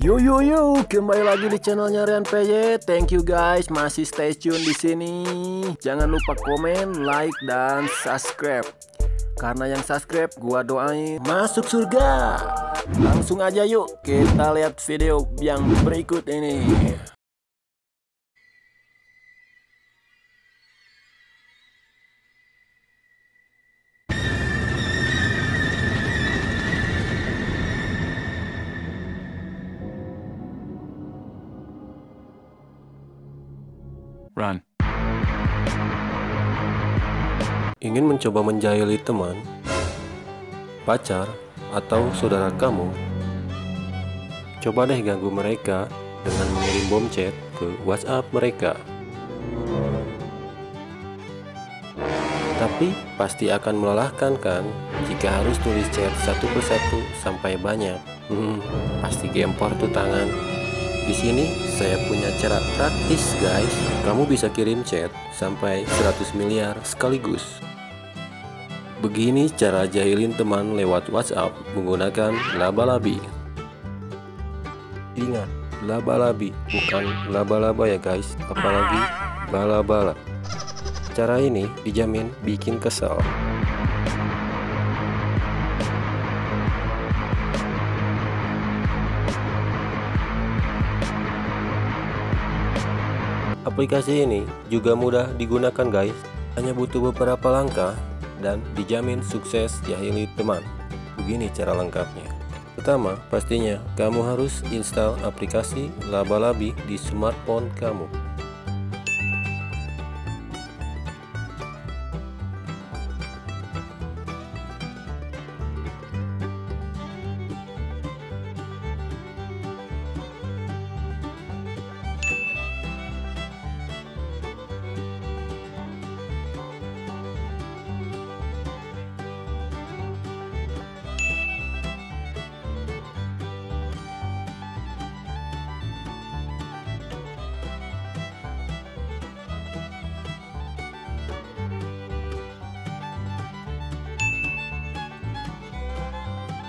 Yo yo yo, kembali lagi di channelnya Rian PJ. Thank you guys, masih stay tune di sini. Jangan lupa komen, like dan subscribe. Karena yang subscribe gua doain masuk surga. Langsung aja yuk kita lihat video yang berikut ini. Run. Ingin mencoba menjahili teman, pacar, atau saudara kamu? Coba deh ganggu mereka dengan mengirim bom chat ke WhatsApp mereka. Tapi pasti akan melelahkan kan jika harus tulis chat satu persatu sampai banyak. Hmm, pasti gempor tuh tangan. Di sini saya punya cara praktis guys. Kamu bisa kirim chat sampai 100 miliar sekaligus. Begini cara jahilin teman lewat WhatsApp menggunakan laba-labi. Ingat, laba-labi bukan laba-laba ya guys, apalagi bala-bala. Cara ini dijamin bikin kesal. Aplikasi ini juga mudah digunakan guys, hanya butuh beberapa langkah dan dijamin sukses jahili teman. Begini cara lengkapnya. Pertama, pastinya kamu harus install aplikasi Laba-Labi di smartphone kamu.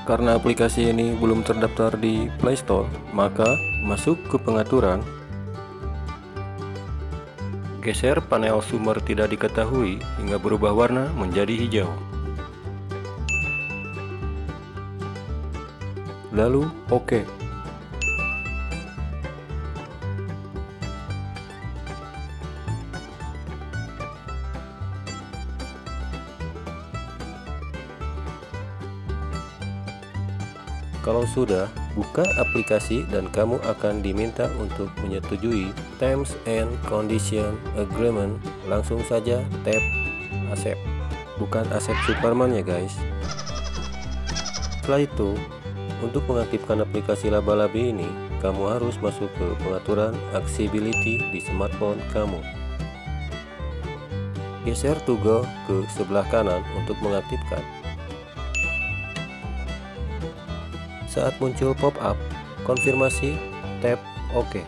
Karena aplikasi ini belum terdaftar di Play Store, maka masuk ke pengaturan, geser panel sumber tidak diketahui hingga berubah warna menjadi hijau. Lalu OK. Kalau sudah, buka aplikasi dan kamu akan diminta untuk menyetujui Terms and Condition Agreement. Langsung saja tap Accept. Bukan Accept Superman ya guys. Setelah itu, untuk mengaktifkan aplikasi laba-labi ini, kamu harus masuk ke pengaturan accessibility di smartphone kamu. Geser toggle ke sebelah kanan untuk mengaktifkan. Saat muncul pop-up, konfirmasi, tap OK.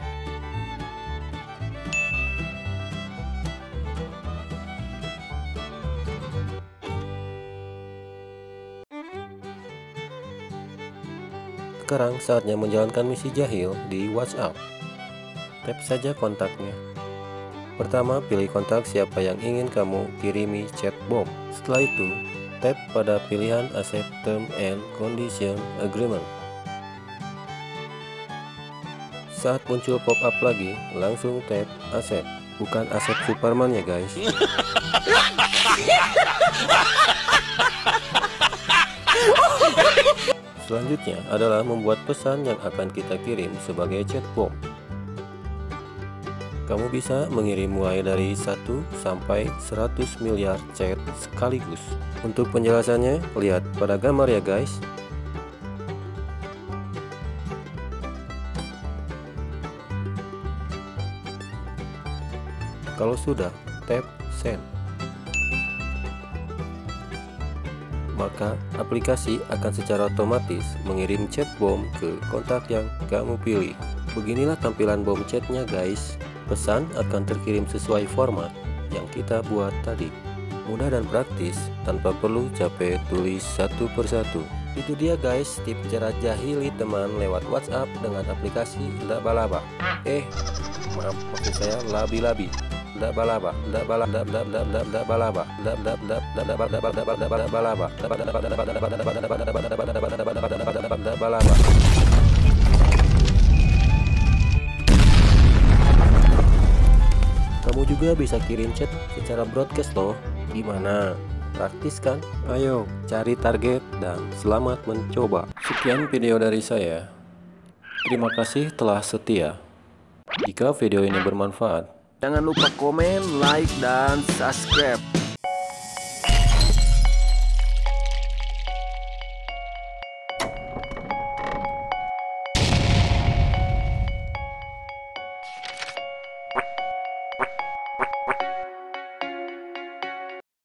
Sekarang saatnya menjalankan misi jahil di WhatsApp. Tap saja kontaknya. Pertama, pilih kontak siapa yang ingin kamu kirimi chat bom. Setelah itu, tap pada pilihan Accept Term and Condition Agreement. Saat muncul pop-up lagi, langsung tap Accept. Bukan Accept Superman ya guys. Selanjutnya adalah membuat pesan yang akan kita kirim sebagai chat. Kamu bisa mengirim mulai dari 1 sampai 100 miliar chat sekaligus. Untuk penjelasannya, lihat pada gambar ya guys. Kalau sudah, tap send. Maka aplikasi akan secara otomatis mengirim chat bom ke kontak yang kamu pilih. Beginilah tampilan bom chatnya guys. Pesan akan terkirim sesuai format yang kita buat tadi. Mudah dan praktis tanpa perlu capek tulis satu persatu. Itu dia guys tips cara jahili teman lewat WhatsApp dengan aplikasi Labalaba. Eh, maaf maksud saya labi-labi. Labalaba, labalaba, labalaba, labalaba, labalaba, labalaba, labalaba. Kamu juga bisa kirim chat secara broadcast loh. Gimana? Praktis kan? Ayo, cari target dan selamat mencoba. Sekian video dari saya. Terima kasih telah setia. Jika video ini bermanfaat, Jangan lupa komen, like, dan subscribe